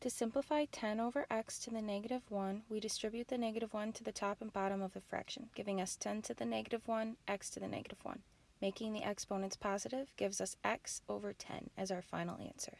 To simplify 10 over x to the negative 1, we distribute the negative 1 to the top and bottom of the fraction, giving us 10 to the negative 1, x to the negative 1. Making the exponents positive gives us x over 10 as our final answer.